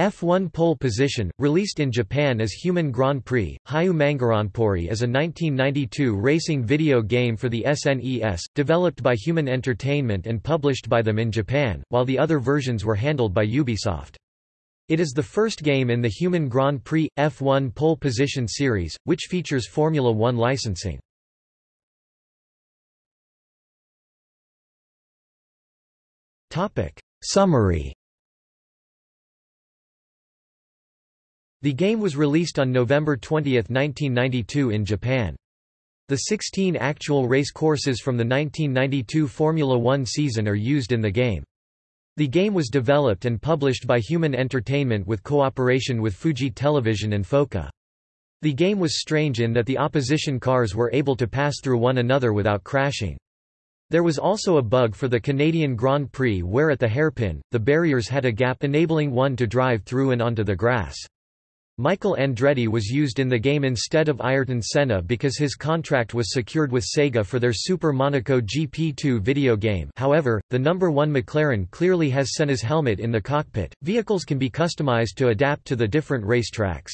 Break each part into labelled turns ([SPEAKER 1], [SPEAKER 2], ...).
[SPEAKER 1] F1 pole position, released in Japan as Human Grand Prix, Hyūman Guranpuri is a 1992 racing video game for the SNES, developed by Human Entertainment and published by them in Japan, while the other versions were handled by Ubisoft. It is the first game in the Human Grand Prix, F1 pole position series, which features Formula One licensing. Summary The game was released on November 20, 1992 in Japan. The 16 actual race courses from the 1992 Formula One season are used in the game. The game was developed and published by Human Entertainment with cooperation with Fuji Television and FOCA. The game was strange in that the opposition cars were able to pass through one another without crashing. There was also a bug for the Canadian Grand Prix where at the hairpin, the barriers had a gap enabling one to drive through and onto the grass. Michael Andretti was used in the game instead of Ayrton Senna because his contract was secured with Sega for their Super Monaco GP2 video game however, the number 1 McLaren clearly has Senna's helmet in the cockpit. Vehicles can be customized to adapt to the different race tracks.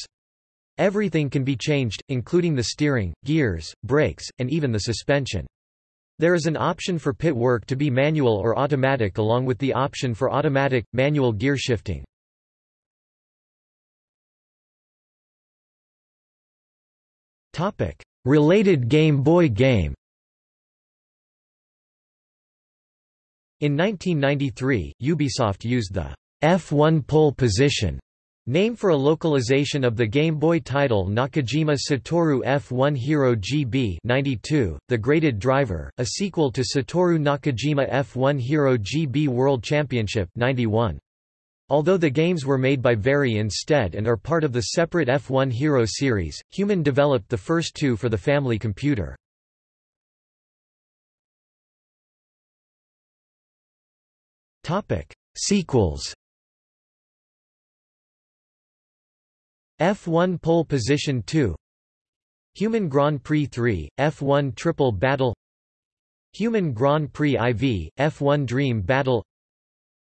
[SPEAKER 1] Everything can be changed, including the steering, gears, brakes, and even the suspension. There is an option for pit work to be manual or automatic along with the option for automatic, manual gear shifting. Related Game Boy game In 1993, Ubisoft used the F1 pole position name for a localization of the Game Boy title Nakajima Satoru F1 Hero GB 92, The Graded Driver, a sequel to Satoru Nakajima F1 Hero GB World Championship 91. Although the games were made by Varie instead and are part of the separate F1 Hero series, Human developed the first two for the family computer. Sequels F1 Pole Position 2 Human Grand Prix 3, F1 Triple Battle Human Grand Prix IV, F1 Dream Battle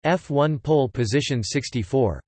[SPEAKER 1] F1 pole position 64